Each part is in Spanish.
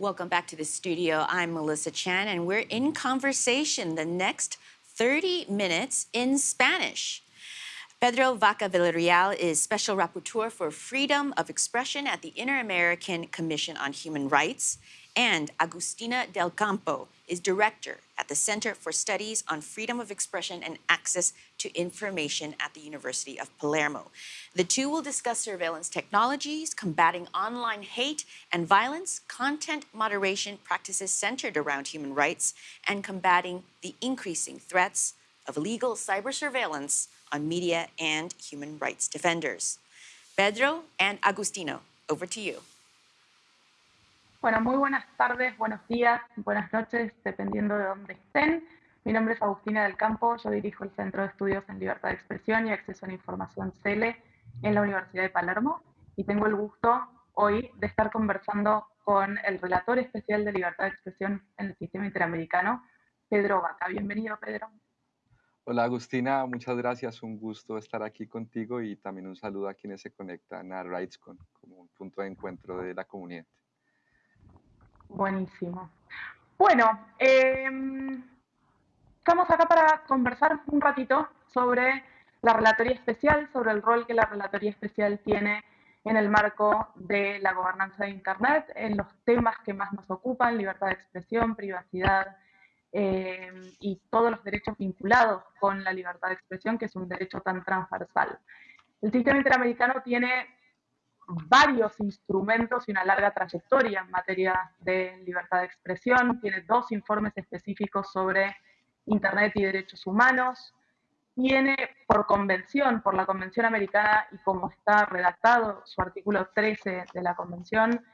Welcome back to the studio. I'm Melissa Chan, and we're in conversation the next 30 minutes in Spanish. Pedro Vaca Villarreal is Special Rapporteur for Freedom of Expression at the Inter-American Commission on Human Rights, and Agustina Del Campo is Director at the Center for Studies on Freedom of Expression and Access to Information at the University of Palermo. The two will discuss surveillance technologies, combating online hate and violence, content moderation practices centered around human rights, and combating the increasing threats of illegal cyber surveillance on media and human rights defenders. Pedro and Agustino, over to you. Bueno, muy buenas tardes, buenos días, buenas noches, dependiendo de dónde estén. Mi nombre es Agustina del Campo, yo dirijo el Centro de Estudios en Libertad de Expresión y Acceso a la Información CELE en la Universidad de Palermo y tengo el gusto hoy de estar conversando con el relator especial de Libertad de Expresión en el Sistema Interamericano, Pedro Vaca. Bienvenido, Pedro. Hola Agustina, muchas gracias, un gusto estar aquí contigo y también un saludo a quienes se conectan a RightsCon como un punto de encuentro de la comunidad. Buenísimo. Bueno, em, estamos acá para conversar un ratito sobre la Relatoría Especial, sobre el rol que la Relatoría Especial tiene en el marco de la gobernanza de Internet, en los temas que más nos ocupan, libertad de expresión, privacidad, eh, y todos los derechos vinculados con la libertad de expresión, que es un derecho tan transversal. El sistema interamericano tiene varios instrumentos y una larga trayectoria en materia de libertad de expresión, tiene dos informes específicos sobre Internet y derechos humanos, tiene por convención, por la Convención Americana y como está redactado su artículo 13 de la Convención,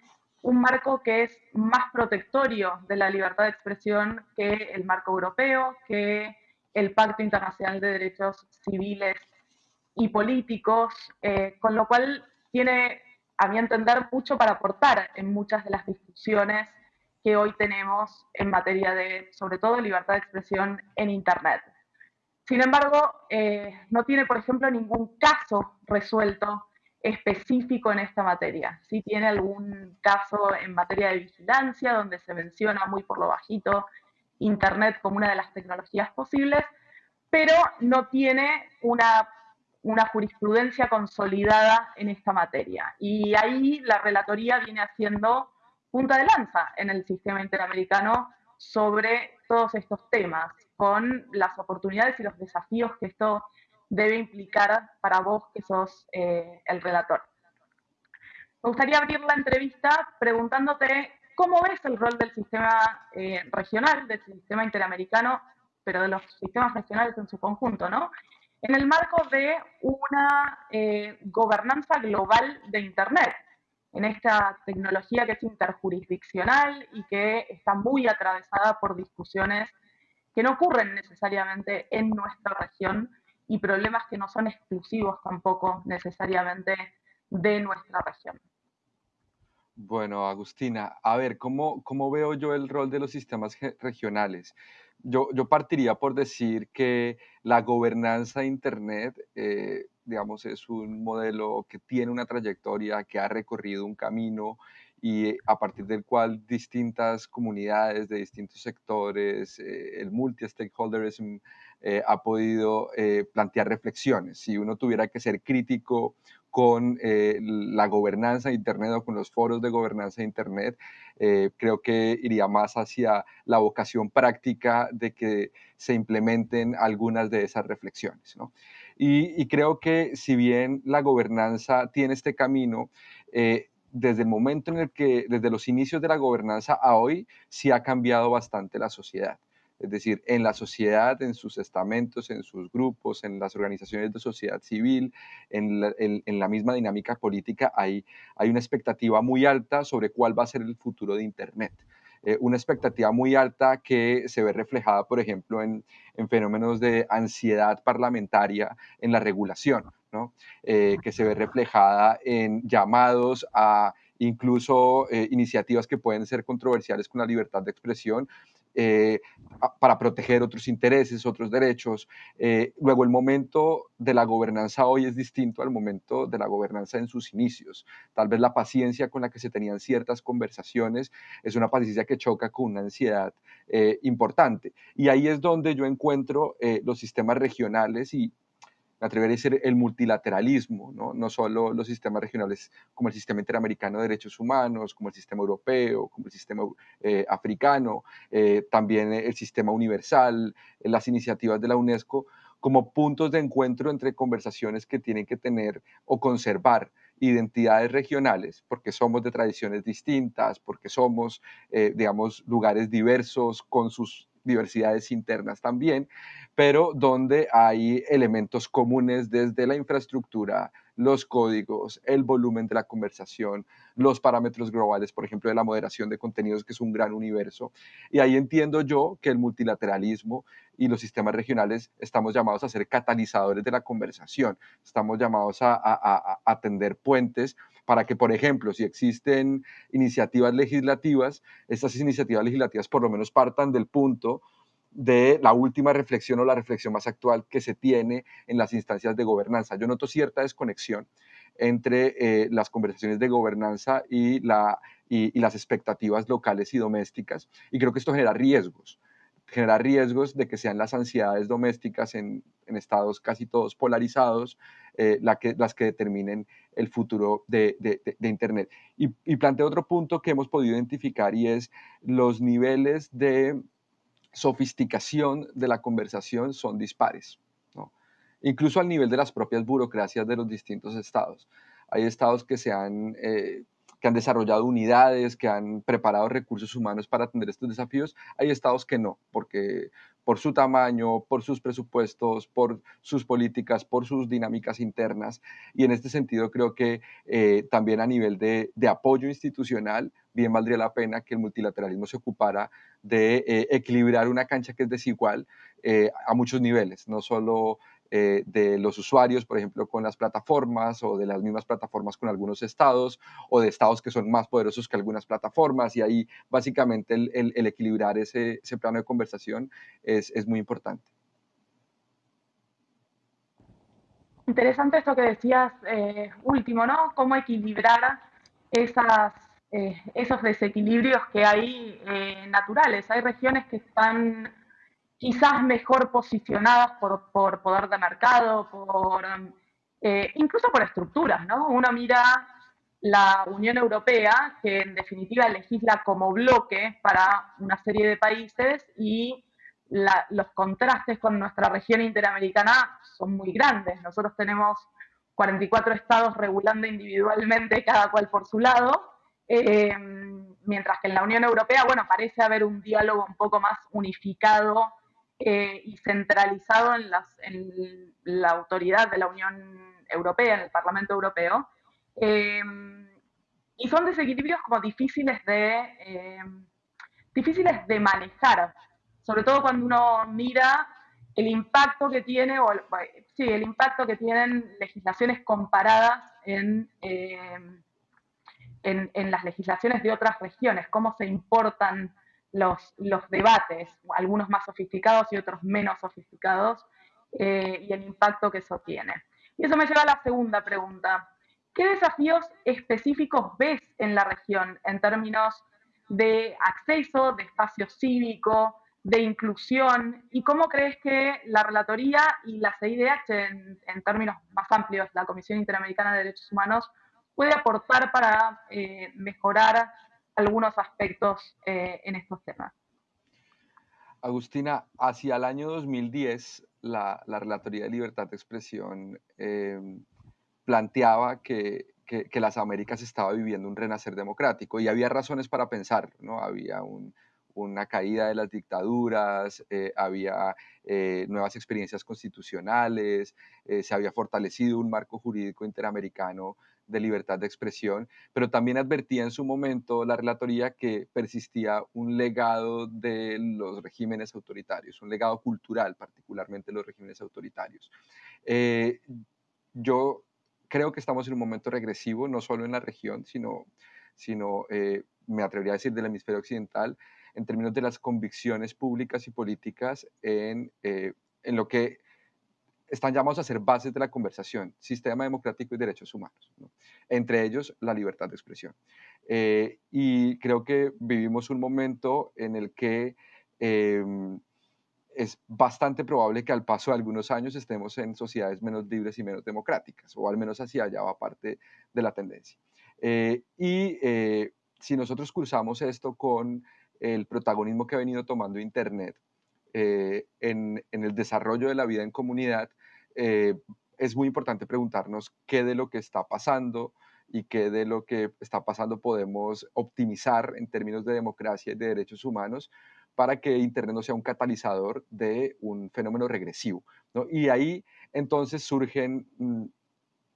un marco que es más protectorio de la libertad de expresión que el marco europeo, que el Pacto Internacional de Derechos Civiles y Políticos, eh, con lo cual tiene, a mi entender, mucho para aportar en muchas de las discusiones que hoy tenemos en materia de, sobre todo, libertad de expresión en Internet. Sin embargo, eh, no tiene, por ejemplo, ningún caso resuelto específico en esta materia. Si tiene algún caso en materia de vigilancia, donde se menciona muy por lo bajito Internet como una de las tecnologías posibles, pero no tiene una, una jurisprudencia consolidada en esta materia. Y ahí la relatoría viene haciendo punta de lanza en el sistema interamericano sobre todos estos temas, con las oportunidades y los desafíos que esto debe implicar para vos que sos eh, el relator. Me gustaría abrir la entrevista preguntándote cómo ves el rol del sistema eh, regional, del sistema interamericano, pero de los sistemas regionales en su conjunto, ¿no? En el marco de una eh, gobernanza global de Internet, en esta tecnología que es interjurisdiccional y que está muy atravesada por discusiones que no ocurren necesariamente en nuestra región, y problemas que no son exclusivos tampoco necesariamente de nuestra región. Bueno, Agustina, a ver, ¿cómo, cómo veo yo el rol de los sistemas regionales? Yo, yo partiría por decir que la gobernanza de Internet, eh, digamos, es un modelo que tiene una trayectoria, que ha recorrido un camino y a partir del cual distintas comunidades de distintos sectores, eh, el multi-stakeholderism eh, ha podido eh, plantear reflexiones. Si uno tuviera que ser crítico con la gobernanza de Internet o con los foros de gobernanza de Internet, creo que iría más hacia la vocación práctica de que se implementen algunas de esas reflexiones. Y, y, creo que si bien la gobernanza tiene este camino, desde el momento en el que, desde los inicios de la gobernanza a hoy, sí ha cambiado bastante la sociedad. Es decir, en la sociedad, en sus estamentos, en sus grupos, en las organizaciones de sociedad civil, en la, misma dinámica política, hay, una expectativa muy alta sobre cuál va a ser el futuro de Internet. Eh, una expectativa muy alta que se ve reflejada, por ejemplo, en fenómenos de ansiedad parlamentaria en la regulación. Eh, que se ve reflejada en llamados a incluso eh, iniciativas que pueden ser controversiales con la libertad de expresión eh, para proteger otros intereses, otros derechos. Eh, luego, el momento de la gobernanza hoy es distinto al momento de la gobernanza en sus inicios. Tal vez la paciencia con la que se tenían ciertas conversaciones es una paciencia que choca con una ansiedad eh, importante. Y ahí es donde yo encuentro los sistemas regionales y me atrevería a decir el multilateralismo, ¿no? no solo los sistemas regionales como el sistema interamericano de derechos humanos, como el sistema europeo, como el sistema eh, africano, eh, también el sistema universal, las iniciativas de la UNESCO, como puntos de encuentro entre conversaciones que tienen que tener o conservar identidades regionales, porque somos de tradiciones distintas, porque somos, eh, digamos, lugares diversos con sus diversidades internas también, pero donde hay elementos comunes desde la infraestructura, los códigos, el volumen de la conversación, los parámetros globales, por ejemplo, de la moderación de contenidos, que es un gran universo. Y ahí entiendo yo que el multilateralismo y los sistemas regionales estamos llamados a ser catalizadores de la conversación, estamos llamados a, a, atender puentes para que, por ejemplo, si existen iniciativas legislativas, estas iniciativas legislativas por lo menos partan del punto de la última reflexión o la reflexión más actual que se tiene en las instancias de gobernanza. Yo noto cierta desconexión entre eh, las conversaciones de gobernanza y, la, y, las expectativas locales y domésticas, y creo que esto genera riesgos genera riesgos de que sean las ansiedades domésticas en, en estados casi todos polarizados eh, que, las que determinen el futuro de, de, Internet. Y planteo otro punto que hemos podido identificar y es los niveles de sofisticación de la conversación son dispares, ¿no? incluso al nivel de las propias burocracias de los distintos estados. Hay estados que se han, eh, que han desarrollado unidades, que han preparado recursos humanos para atender estos desafíos. Hay estados que no, porque por su tamaño, por sus presupuestos, por sus políticas, por sus dinámicas internas. Y en este sentido creo que eh, también a nivel de, de, apoyo institucional, bien valdría la pena que el multilateralismo se ocupara de eh, equilibrar una cancha que es desigual eh, a muchos niveles, no solo eh, de los usuarios, por ejemplo, con las plataformas o de las mismas plataformas con algunos estados o de estados que son más poderosos que algunas plataformas y ahí básicamente el, el, equilibrar ese, ese, plano de conversación es, es muy importante. Interesante esto que decías último, ¿no? Cómo equilibrar esas, eh, esos desequilibrios que hay eh, naturales. Hay regiones que están quizás mejor posicionadas por, por poder de mercado, por, eh, incluso por estructuras, ¿no? Uno mira la Unión Europea, que en definitiva legisla como bloque para una serie de países y los contrastes con nuestra región interamericana son muy grandes. Nosotros tenemos 44 estados regulando individualmente, cada cual por su lado, eh, mientras que en la Unión Europea, bueno, parece haber un diálogo un poco más unificado eh, y centralizado en, la autoridad de la Unión Europea, en el Parlamento Europeo. Eh, y son desequilibrios como difíciles de, eh, difíciles de manejar, sobre todo cuando uno mira el impacto que tiene, o sí, el impacto que tienen legislaciones comparadas en, en, en, las legislaciones de otras regiones, cómo se importan los, los debates, algunos más sofisticados y otros menos sofisticados, eh, y el impacto que eso tiene. Y eso me lleva a la segunda pregunta. ¿Qué desafíos específicos ves en la región en términos de acceso, de espacio cívico, de inclusión? ¿Y cómo crees que la Relatoría y la CIDH, en, en términos más amplios, la Comisión Interamericana de Derechos Humanos, puede aportar para eh, mejorar algunos aspectos eh, en estos temas. Agustina, hacia el año 2010, la, la Relatoría de Libertad de Expresión eh, planteaba que, las Américas estaba viviendo un renacer democrático y había razones para pensarlo, ¿no? Había un, una caída de las dictaduras, había nuevas experiencias constitucionales, se había fortalecido un marco jurídico interamericano de libertad de expresión, pero también advertía en su momento la relatoría que persistía un legado de los regímenes autoritarios, un legado cultural, particularmente los regímenes autoritarios. Eh, yo creo que estamos en un momento regresivo, no solo en la región, sino, sino eh, me atrevería a decir del hemisferio occidental, en términos de las convicciones públicas y políticas en, eh, en lo que están llamados a ser bases de la conversación, sistema democrático y derechos humanos, entre ellos la libertad de expresión. Eh, y creo que vivimos un momento en el que em, es bastante probable que al paso de algunos años estemos en sociedades menos libres y menos democráticas, o al menos hacia allá va parte de la tendencia. Eh, y eh, si nosotros cruzamos esto con el protagonismo que ha venido tomando Internet en, en, el desarrollo de la vida en comunidad, es muy importante preguntarnos qué de lo que está pasando y qué de lo que está pasando podemos optimizar en términos de democracia y de derechos humanos para que Internet no sea un catalizador de un fenómeno regresivo. ¿no? Y ahí entonces surgen, mm, yo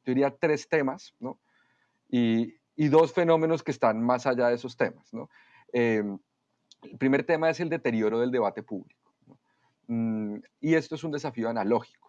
diría, tres temas ¿no? y, y, dos fenómenos que están más allá de esos temas. ¿no? Em, el primer tema es el deterioro del debate público. Mm, y esto es un desafío analógico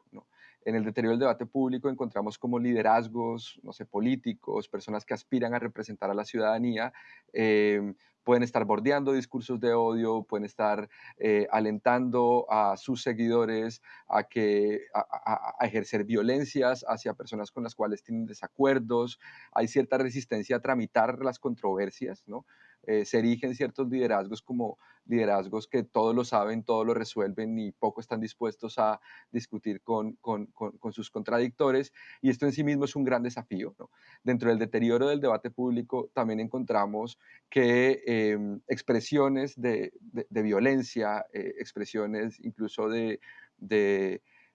en el deterioro del debate público encontramos como liderazgos, no sé, políticos, personas que aspiran a representar a la ciudadanía, em, pueden estar bordeando discursos de odio, pueden estar eh, alentando a sus seguidores a, que, a, ejercer violencias hacia personas con las cuales tienen desacuerdos, hay cierta resistencia a tramitar las controversias, ¿no? Eh, se erigen ciertos liderazgos como liderazgos que todo lo saben, todo lo resuelven y poco están dispuestos a discutir con, con, con, sus contradictores. Y esto en sí mismo es un gran desafío. Dentro del deterioro del debate público también encontramos que em, expresiones de, de, violencia, eh, expresiones incluso de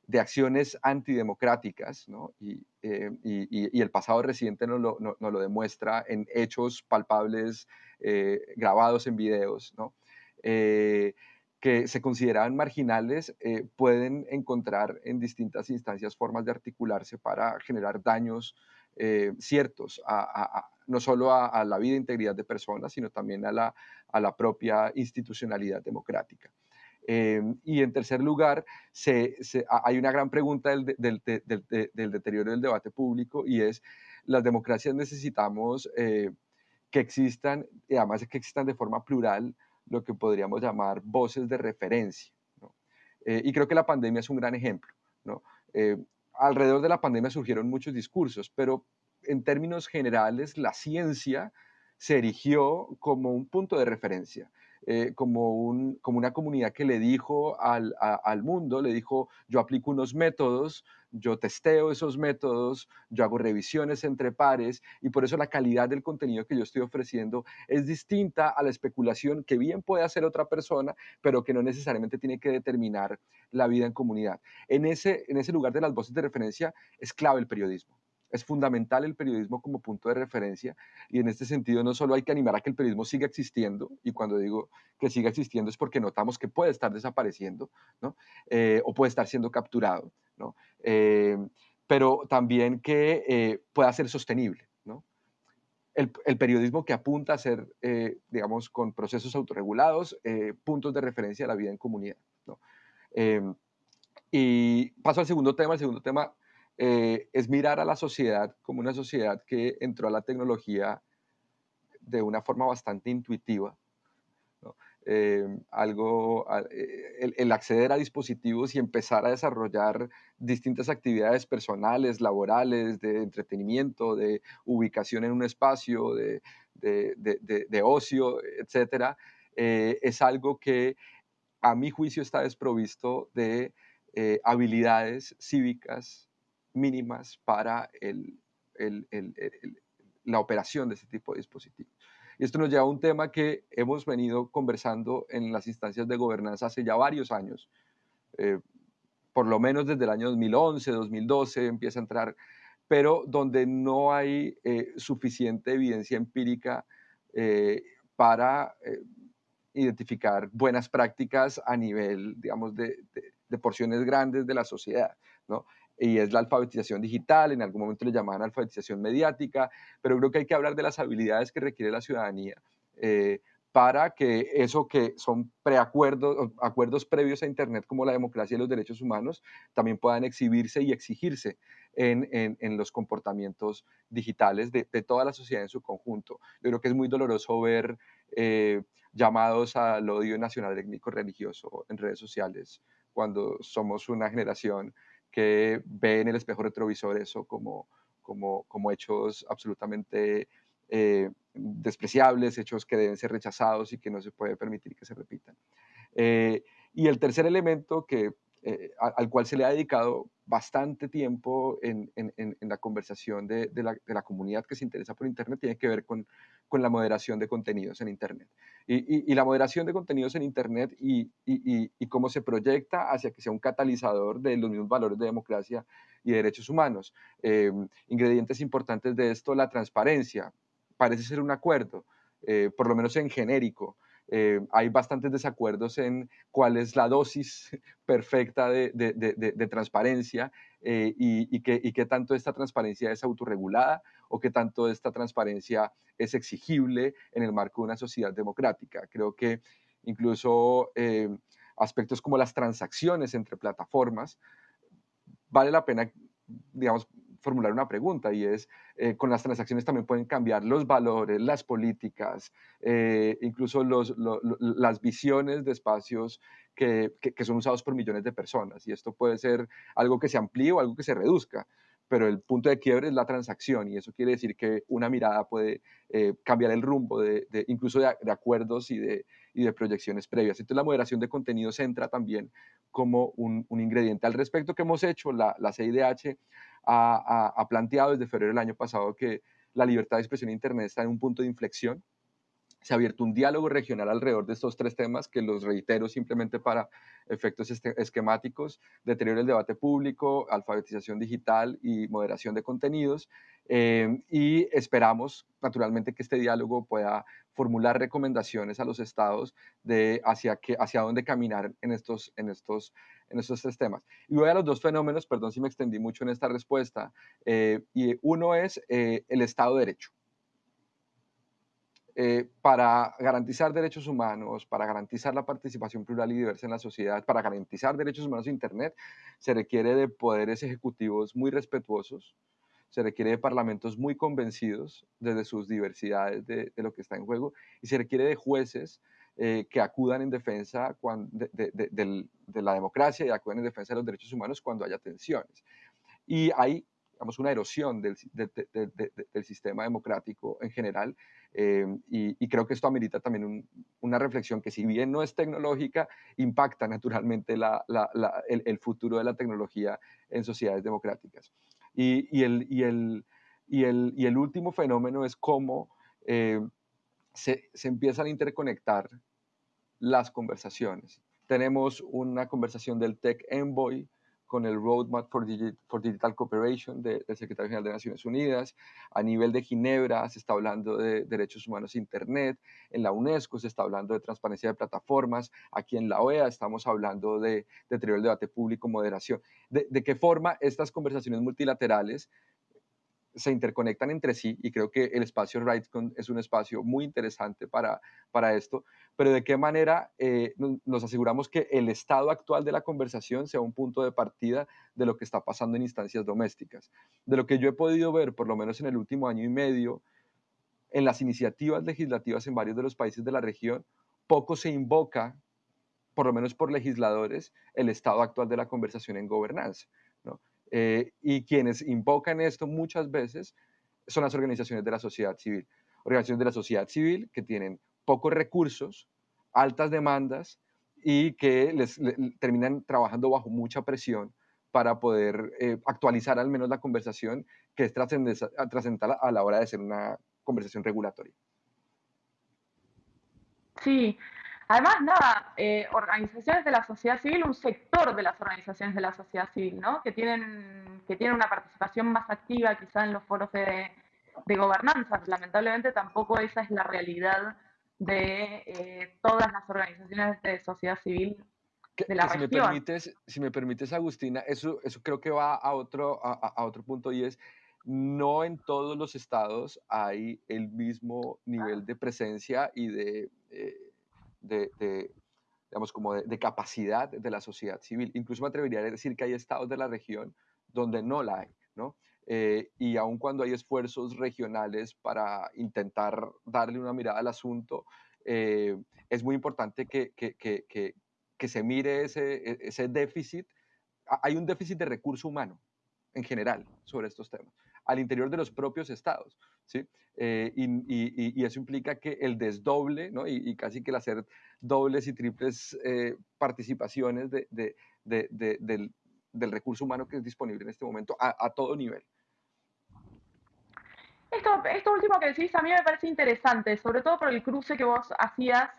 de acciones antidemocráticas, ¿no? y, eh, y, y, el pasado reciente nos lo, no, lo demuestra en hechos palpables eh, grabados en videos, ¿no? Eh, que se consideraban marginales, pueden encontrar en distintas instancias formas de articularse para generar daños ciertos, a, no solo a, la vida e integridad de personas, sino también a la, a la propia institucionalidad democrática. Em, y en tercer lugar, se, hay una gran pregunta del, del, del, deterioro del debate público y es, las democracias necesitamos eh, que existan, y además que existan de forma plural, lo que podríamos llamar voces de referencia. Eh, y creo que la pandemia es un gran ejemplo. ¿no? Eh, alrededor de la pandemia surgieron muchos discursos, pero en términos generales la ciencia se erigió como un punto de referencia. Eh, como, un, como una comunidad que le dijo al, al, mundo, le dijo, yo aplico unos métodos, yo testeo esos métodos, yo hago revisiones entre pares y por eso la calidad del contenido que yo estoy ofreciendo es distinta a la especulación que bien puede hacer otra persona, pero que no necesariamente tiene que determinar la vida en comunidad. En ese, en ese lugar de las voces de referencia es clave el periodismo. Es fundamental el periodismo como punto de referencia y en este sentido no solo hay que animar a que el periodismo siga existiendo, y cuando digo que siga existiendo es porque notamos que puede estar desapareciendo ¿no? Eh, o puede estar siendo capturado, ¿no? Eh, pero también que eh, pueda ser sostenible. ¿no? El, el, periodismo que apunta a ser, digamos, con procesos autorregulados, puntos de referencia a la vida en comunidad. y paso al segundo tema. El segundo tema eh, es mirar a la sociedad como una sociedad que entró a la tecnología de una forma bastante intuitiva. Eh, algo, eh, el, acceder a dispositivos y empezar a desarrollar distintas actividades personales, laborales, de entretenimiento, de ubicación en un espacio, de, de, ocio, etcétera, es algo que a mi juicio está desprovisto de habilidades cívicas mínimas para la operación de ese tipo de dispositivos. Y esto nos lleva a un tema que hemos venido conversando en las instancias de gobernanza hace ya varios años, eh, por lo menos desde el año 2011, 2012 empieza a entrar, pero donde no hay eh, suficiente evidencia empírica eh, para identificar buenas prácticas a nivel, digamos, de, de, porciones grandes de la sociedad. ¿no? Y es la alfabetización digital, en algún momento le llamaban alfabetización mediática, pero creo que hay que hablar de las habilidades que requiere la ciudadanía eh, para que eso que son preacuerdos, acuerdos previos a Internet como la democracia y los derechos humanos, también puedan exhibirse y exigirse en, en, los comportamientos digitales de, de, toda la sociedad en su conjunto. Yo creo que es muy doloroso ver eh, llamados al odio nacional étnico religioso en redes sociales, cuando somos una generación que ve en el espejo retrovisor eso como, como, hechos absolutamente eh, despreciables, hechos que deben ser rechazados y que no se puede permitir que se repitan. Eh, y el tercer elemento que, eh, al cual se le ha dedicado bastante tiempo en, la conversación de, la, comunidad que se interesa por Internet tiene que ver con, la moderación de contenidos en Internet. Y, la moderación de contenidos en Internet y, cómo se proyecta hacia que sea un catalizador de los mismos valores de democracia y derechos humanos. Eh, ingredientes importantes de esto, la transparencia. Parece ser un acuerdo, eh, por lo menos en genérico, eh, hay bastantes desacuerdos en cuál es la dosis perfecta de, transparencia eh, y, qué, tanto esta transparencia es autorregulada o qué tanto esta transparencia es exigible en el marco de una sociedad democrática. Creo que incluso eh, aspectos como las transacciones entre plataformas, vale la pena, digamos, formular una pregunta y es, eh, con las transacciones también pueden cambiar los valores, las políticas, eh, incluso los, las visiones de espacios que, que, son usados por millones de personas. Y esto puede ser algo que se amplíe o algo que se reduzca pero el punto de quiebre es la transacción y eso quiere decir que una mirada puede eh, cambiar el rumbo de, incluso de, acuerdos y de, y de proyecciones previas. Entonces la moderación de contenidos entra también como un, ingrediente. Al respecto que hemos hecho, la, la CIDH ha, planteado desde febrero del año pasado que la libertad de expresión en Internet está en un punto de inflexión. Se ha abierto un diálogo regional alrededor de estos tres temas que los reitero simplemente para efectos este, esquemáticos, deterioro del debate público, alfabetización digital y moderación de contenidos. Eh, y esperamos, naturalmente, que este diálogo pueda formular recomendaciones a los estados de hacia, hacia dónde caminar en estos, en, estos, en estos tres temas. Y voy a los dos fenómenos, perdón si me extendí mucho en esta respuesta, eh, y uno es eh, el Estado de Derecho. Eh, para garantizar derechos humanos, para garantizar la participación plural y diversa en la sociedad, para garantizar derechos humanos en Internet, se requiere de poderes ejecutivos muy respetuosos, se requiere de parlamentos muy convencidos desde sus diversidades de, lo que está en juego y se requiere de jueces eh, que acudan en defensa de, la democracia y acudan en defensa de los derechos humanos cuando haya tensiones. Y hay digamos, una erosión del, del sistema democrático en general eh, y, creo que esto amerita también una reflexión que si bien no es tecnológica, impacta naturalmente la, el, futuro de la tecnología en sociedades democráticas. Y, y, el, y, el, y, el, y el último fenómeno es cómo eh, se, se empiezan a interconectar las conversaciones. Tenemos una conversación del Tech Envoy, con el Roadmap for, Digital Cooperation del Secretario General de Naciones Unidas. A nivel de Ginebra se está hablando de derechos humanos Internet. En la UNESCO se está hablando de transparencia de plataformas. Aquí en la OEA estamos hablando de deterioro del debate público, moderación. De, de qué forma estas conversaciones multilaterales se interconectan entre sí y creo que el espacio RightsCon es un espacio muy interesante para, para esto, pero de qué manera eh, nos aseguramos que el estado actual de la conversación sea un punto de partida de lo que está pasando en instancias domésticas. De lo que yo he podido ver, por lo menos en el último año y medio, en las iniciativas legislativas en varios de los países de la región, poco se invoca, por lo menos por legisladores, el estado actual de la conversación en gobernanza. Eh, y quienes invocan esto muchas veces son las organizaciones de la sociedad civil. Organizaciones de la sociedad civil que tienen pocos recursos, altas demandas y que les, terminan trabajando bajo mucha presión para poder eh, actualizar al menos la conversación que es trascendental a la hora de ser una conversación regulatoria. Sí, Además, nada, eh, organizaciones de la sociedad civil, un sector de las organizaciones de la sociedad civil, ¿no? Que tienen, que tienen una participación más activa quizá en los foros de, gobernanza. Lamentablemente tampoco esa es la realidad de eh, todas las organizaciones de sociedad civil de la si Me permites, si me permites, Agustina, eso, eso creo que va a otro, a, otro punto y es, no en todos los estados hay el mismo nivel de presencia y de... Eh, de, digamos, como de, capacidad de la sociedad civil. Incluso me atrevería a decir que hay estados de la región donde no la hay, ¿no? Eh, y aun cuando hay esfuerzos regionales para intentar darle una mirada al asunto, eh, es muy importante que, que, que, que, se mire ese, e, ese déficit. Hay un déficit de recurso humano en general sobre estos temas, al interior de los propios estados. ¿Sí? Eh, y, y, y, eso implica que el desdoble ¿no? y, casi que el hacer dobles y triples eh, participaciones de, de, de, del, del, recurso humano que es disponible en este momento a, a todo nivel. Esto, esto último que decís a mí me parece interesante, sobre todo por el cruce que vos hacías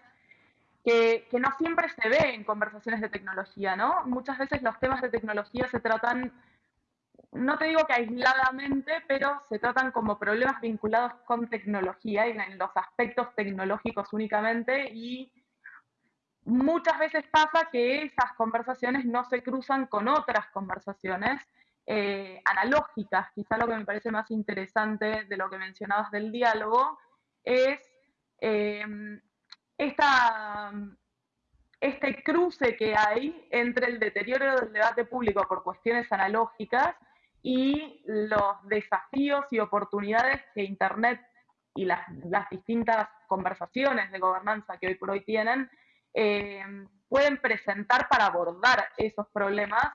que, que, no siempre se ve en conversaciones de tecnología, ¿no? Muchas veces los temas de tecnología se tratan no te digo que aisladamente, pero se tratan como problemas vinculados con tecnología y en los aspectos tecnológicos únicamente y muchas veces pasa que esas conversaciones no se cruzan con otras conversaciones eh, analógicas. Quizá lo que me parece más interesante de lo que mencionabas del diálogo es eh, esta, este cruce que hay entre el deterioro del debate público por cuestiones analógicas y los desafíos y oportunidades que Internet y las, distintas conversaciones de gobernanza que hoy por hoy tienen eh, pueden presentar para abordar esos problemas,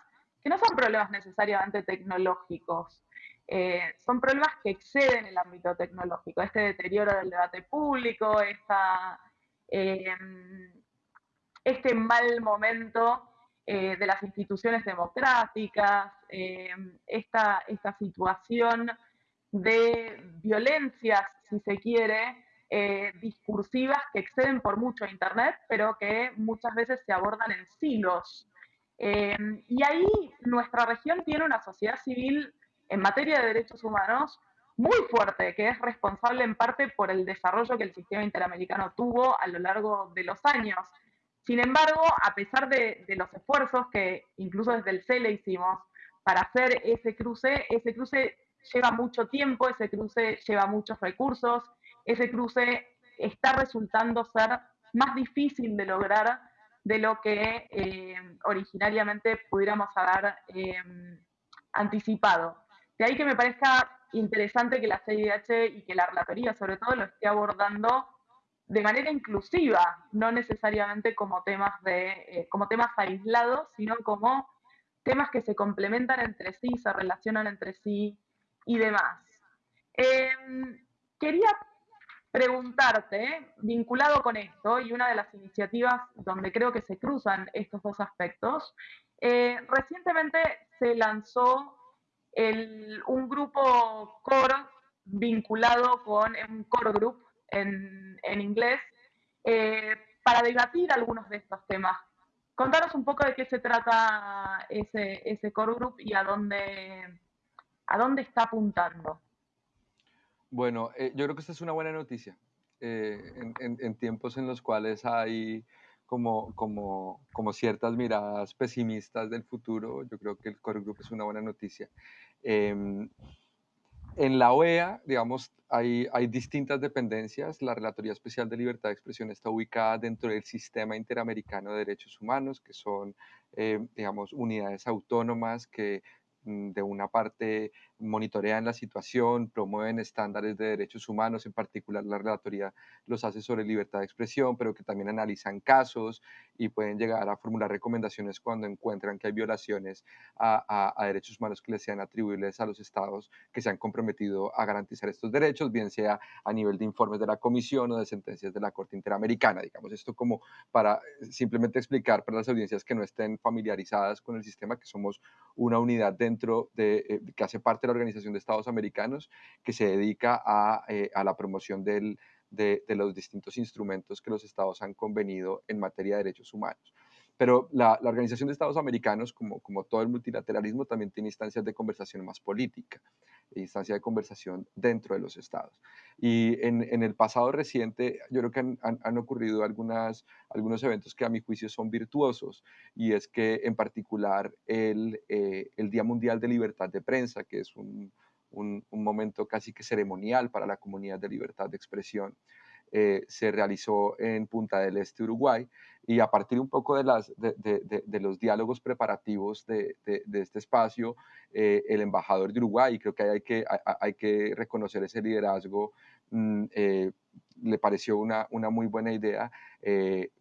que no son problemas necesariamente tecnológicos, eh, son problemas que exceden el ámbito tecnológico, este deterioro del debate público, esta, eh, este mal momento eh, de las instituciones democráticas, eh, esta, esta situación de violencias, si se quiere, eh, discursivas que exceden por mucho a Internet, pero que muchas veces se abordan en silos. y ahí nuestra región tiene una sociedad civil en materia de derechos humanos muy fuerte, que es responsable en parte por el desarrollo que el sistema interamericano tuvo a lo largo de los años. Sin embargo, a pesar de, los esfuerzos que incluso desde el CELE hicimos para hacer ese cruce, ese cruce lleva mucho tiempo, ese cruce lleva muchos recursos, ese cruce está resultando ser más difícil de lograr de lo que eh, originariamente pudiéramos haber eh, anticipado. De ahí que me parezca interesante que la CIDH y que la relatoría sobre todo lo esté abordando de manera inclusiva, no necesariamente como temas, de, eh, como temas aislados, sino como temas que se complementan entre sí, se relacionan entre sí y demás. Eh, quería preguntarte, vinculado con esto, y una de las iniciativas donde creo que se cruzan estos dos aspectos, eh, recientemente se lanzó el, un grupo core vinculado con un core group en, en inglés, eh, para debatir algunos de estos temas. Contanos un poco de qué se trata ese, ese core group y a dónde, a dónde está apuntando. Bueno, eh, yo creo que esta es una buena noticia. Eh, en, en, en, tiempos en los cuales hay como, como, como, ciertas miradas pesimistas del futuro, yo creo que el core group es una buena noticia. En la OEA, digamos, hay, hay, distintas dependencias. La Relatoría Especial de Libertad de Expresión está ubicada dentro del Sistema Interamericano de Derechos Humanos, que son, eh, digamos, unidades autónomas que mm, de una parte monitorean la situación, promueven estándares de derechos humanos, en particular la relatoría los hace sobre libertad de expresión, pero que también analizan casos y pueden llegar a formular recomendaciones cuando encuentran que hay violaciones a, a, a derechos humanos que les sean atribuibles a los estados que se han comprometido a garantizar estos derechos, bien sea a nivel de informes de la Comisión o de sentencias de la Corte Interamericana. Digamos esto como para simplemente explicar para las audiencias que no estén familiarizadas con el sistema que somos una unidad dentro de, eh, que hace parte de Organización de Estados Americanos que se dedica a, eh, la promoción de, los distintos instrumentos que los estados han convenido en materia de derechos humanos. Pero la, Organización de Estados Americanos, como todo el multilateralismo, también tiene instancias de conversación más política, instancias de conversación dentro de los estados. Y en, en el pasado reciente, yo creo que han, han, han, ocurrido algunas, algunos eventos que a mi juicio son virtuosos, y es que en particular el, eh, el Día Mundial de Libertad de Prensa, que es un, un, un momento casi que ceremonial para la comunidad de libertad de expresión, eh, se realizó en Punta del Este, Uruguay, y a partir un poco de, los diálogos preparativos de, este espacio, eh, el embajador de Uruguay, creo que hay que, hay, que reconocer ese liderazgo, mm, eh, le pareció una, una, muy buena idea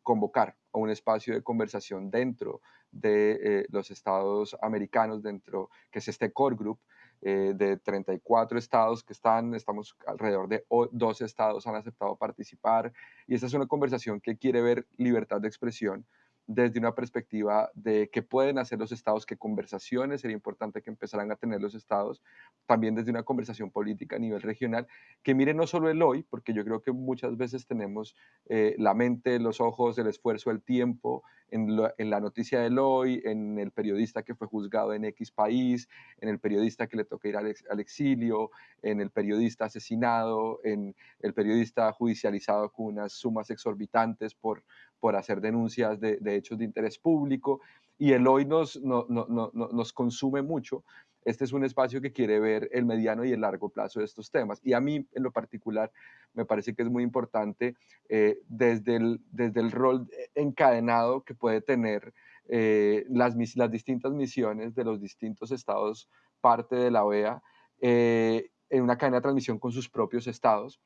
convocar a un espacio de conversación dentro de los estados americanos, dentro, que es este core group, eh, de 34 estados que están, estamos alrededor de 12 estados han aceptado participar y esta es una conversación que quiere ver libertad de expresión desde una perspectiva de qué pueden hacer los estados, qué conversaciones sería importante que empezaran a tener los estados, también desde una conversación política a nivel regional, que miren no solo el hoy, porque yo creo que muchas veces tenemos eh, la mente, los ojos, el esfuerzo, el tiempo en, la noticia del hoy, en el periodista que fue juzgado en X país, en el periodista que le toca ir al exilio, en el periodista asesinado, en el periodista judicializado con unas sumas exorbitantes por por hacer denuncias de, hechos de interés público y el hoy nos, nos consume mucho. Este es un espacio que quiere ver el mediano y el largo plazo de estos temas. Y a mí, en lo particular, me parece que es muy importante eh, desde, el, desde el rol encadenado que puede tener eh, las, las distintas misiones de los distintos estados parte de la OEA eh, en una cadena de transmisión con sus propios estados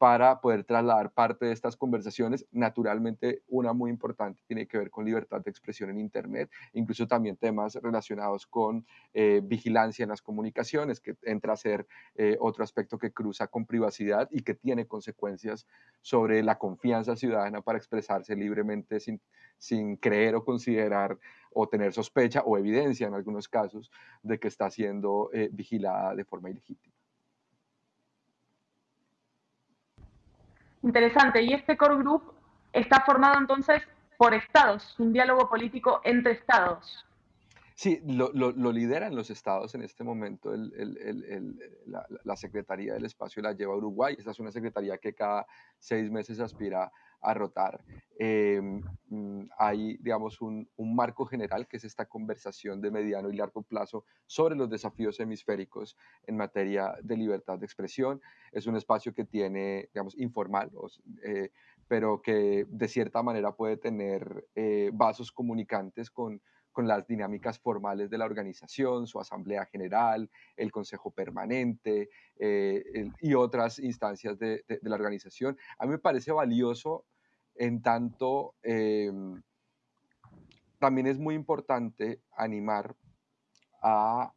para poder trasladar parte de estas conversaciones. Naturalmente, una muy importante tiene que ver con libertad de expresión en Internet, incluso también temas relacionados con eh, vigilancia en las comunicaciones, que entra a ser eh, otro aspecto que cruza con privacidad y que tiene consecuencias sobre la confianza ciudadana para expresarse libremente sin, sin creer o considerar o tener sospecha o evidencia en algunos casos de que está siendo eh, vigilada de forma ilegítima. Interesante. Y este core group está formado entonces por estados, un diálogo político entre estados. Sí, lo, lo, lideran los estados en este momento. la, Secretaría del Espacio la lleva a Uruguay. Esta es una secretaría que cada seis meses aspira a rotar. Mm, hay, digamos, un, un, marco general que es esta conversación de mediano y largo plazo sobre los desafíos hemisféricos en materia de libertad de expresión. Es un espacio que tiene, digamos, informal, eh, pero que de cierta manera puede tener eh, vasos comunicantes con con las dinámicas formales de la organización, su asamblea general, el consejo permanente eh, y otras instancias de, la organización. A mí me parece valioso en tanto em, también es muy importante animar a,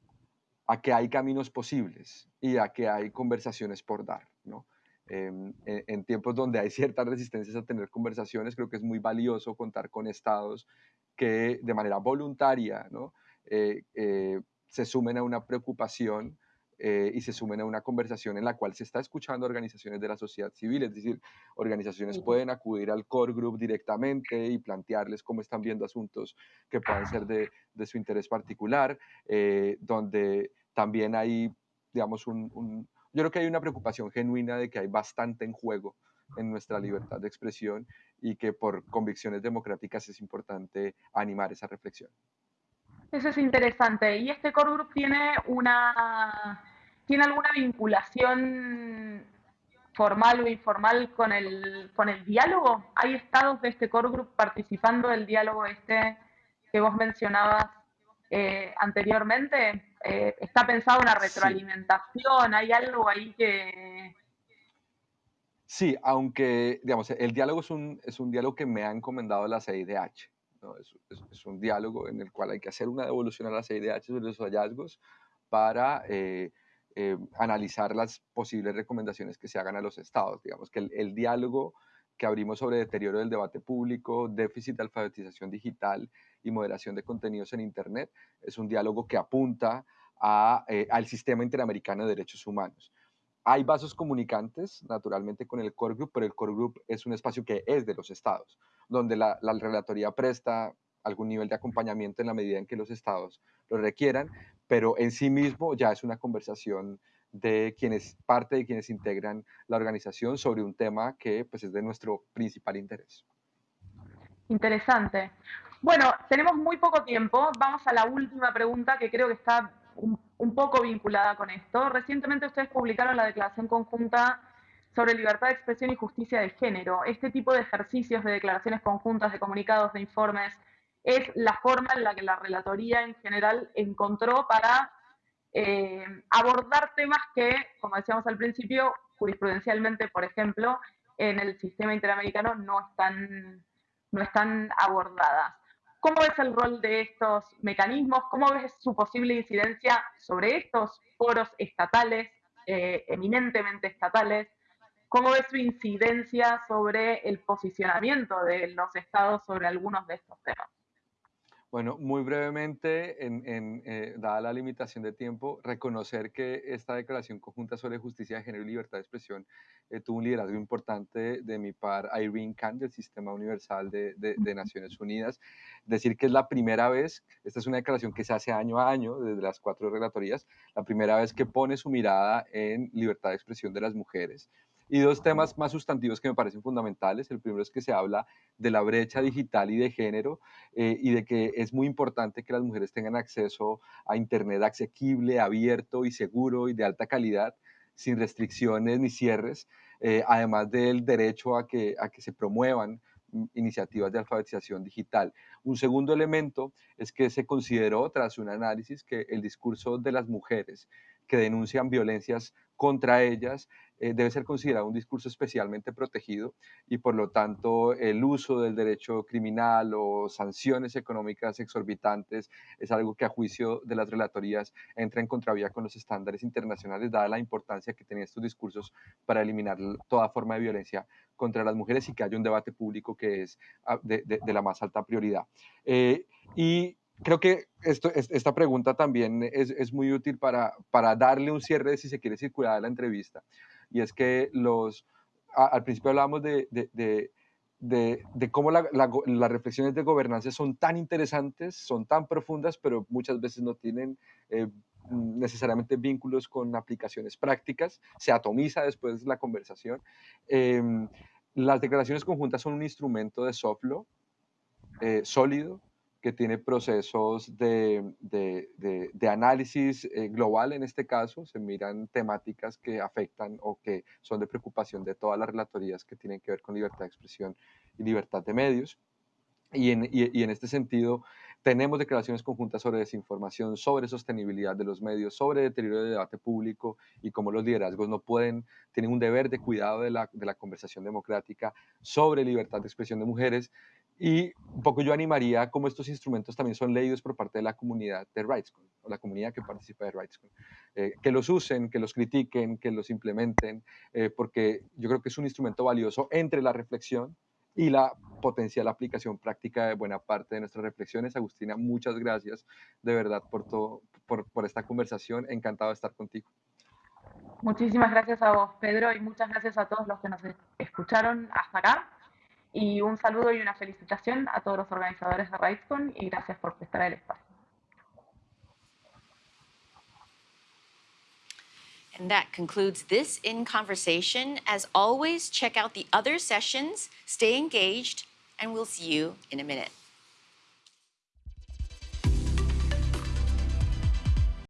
que hay caminos posibles y a que hay conversaciones por dar. ¿no? Em, en, tiempos donde hay ciertas resistencias a tener conversaciones, creo que es muy valioso contar con estados que de manera voluntaria ¿no? Eh, eh, se sumen a una preocupación eh, y se sumen a una conversación en la cual se está escuchando organizaciones de la sociedad civil, es decir, organizaciones pueden acudir al core group directamente y plantearles cómo están viendo asuntos que puedan ser de, de su interés particular, donde también hay, digamos, un, un, yo creo que hay una preocupación genuina de que hay bastante en juego en nuestra libertad de expresión y que por convicciones democráticas es importante animar esa reflexión. Eso es interesante. ¿Y este core group tiene una tiene alguna vinculación formal o informal con el, con el diálogo? ¿Hay estados de este core group participando del diálogo este que vos mencionabas eh, anteriormente? Eh, ¿Está pensado una retroalimentación? ¿Hay algo ahí que, Sí, aunque, digamos, el diálogo es un, es un diálogo que me ha encomendado la CIDH. Es, un diálogo en el cual hay que hacer una devolución a la CIDH sobre los hallazgos para eh, eh, analizar las posibles recomendaciones que se hagan a los estados. Digamos que el, diálogo que abrimos sobre deterioro del debate público, déficit de alfabetización digital y moderación de contenidos en Internet es un diálogo que apunta eh, al sistema interamericano de derechos humanos. Hay vasos comunicantes, naturalmente, con el core group, pero el core group es un espacio que es de los estados, donde la, relatoría presta algún nivel de acompañamiento en la medida en que los estados lo requieran, pero en sí mismo ya es una conversación de quienes, parte de quienes integran la organización sobre un tema que pues, es de nuestro principal interés. Interesante. Bueno, tenemos muy poco tiempo. Vamos a la última pregunta que creo que está poco vinculada con esto. Recientemente ustedes publicaron la declaración conjunta sobre libertad de expresión y justicia de género. Este tipo de ejercicios de declaraciones conjuntas, de comunicados, de informes, es la forma en la que la relatoría en general encontró para eh, abordar temas que, como decíamos al principio, jurisprudencialmente, por ejemplo, en el sistema interamericano no están, no están abordadas. ¿Cómo ves el rol de estos mecanismos? ¿Cómo ves su posible incidencia sobre estos foros estatales, eh, eminentemente estatales? ¿Cómo ves su incidencia sobre el posicionamiento de los estados sobre algunos de estos temas? Bueno, muy brevemente, en, eh, dada la limitación de tiempo, reconocer que esta declaración conjunta sobre justicia de género y libertad de expresión eh, tuvo un liderazgo importante de mi par Irene Khan del Sistema Universal de, de, Naciones Unidas. Decir que es la primera vez, esta es una declaración que se hace año a año desde las cuatro relatorías, la primera vez que pone su mirada en libertad de expresión de las mujeres. Y dos temas más sustantivos que me parecen fundamentales. El primero es que se habla de la brecha digital y de género eh, y de que es muy importante que las mujeres tengan acceso a Internet asequible, abierto y seguro y de alta calidad, sin restricciones ni cierres, eh, además del derecho a que, a que se promuevan iniciativas de alfabetización digital. Un segundo elemento es que se consideró, tras un análisis, que el discurso de las mujeres que denuncian violencias contra ellas eh, debe ser considerado un discurso especialmente protegido y por lo tanto el uso del derecho criminal o sanciones económicas exorbitantes es algo que a juicio de las relatorías entra en contravía con los estándares internacionales dada la importancia que tenían estos discursos para eliminar toda forma de violencia contra las mujeres y que haya un debate público que es ah, de, la más alta prioridad. Eh, y creo que esta pregunta también es, muy útil para, para, darle un cierre, si se quiere circular a la entrevista. Y es que los, al principio hablábamos de, de, de, de cómo la, las reflexiones de gobernanza son tan interesantes, son tan profundas, pero muchas veces no tienen eh, necesariamente vínculos con aplicaciones prácticas, se atomiza después la conversación. Em, las declaraciones conjuntas son un instrumento de law eh, sólido, que tiene procesos de, de, de, análisis eh, global en este caso, se miran temáticas que afectan o que son de preocupación de todas las relatorías que tienen que ver con libertad de expresión y libertad de medios. Y en, y, en este sentido, tenemos declaraciones conjuntas sobre desinformación, sobre sostenibilidad de los medios, sobre deterioro del debate público y cómo los liderazgos no pueden, tienen un deber de cuidado de la, de la conversación democrática, sobre libertad de expresión de mujeres y un poco yo animaría como estos instrumentos también son leídos por parte de la comunidad de RightsCon, o la comunidad que participa de RightsCon, eh, que los usen, que los critiquen, que los implementen, eh, porque yo creo que es un instrumento valioso entre la reflexión y la potencial aplicación práctica de buena parte de nuestras reflexiones. Agustina, muchas gracias de verdad por, todo, por, por esta conversación. Encantado de estar contigo. Muchísimas gracias a vos, Pedro, y muchas gracias a todos los que nos escucharon hasta acá. Y un saludo y una felicitación a todos los organizadores de RightsCon y gracias por prestar el espacio. And that concludes this in conversation. As always, check out the other sessions, stay engaged, and we'll see you in a minute.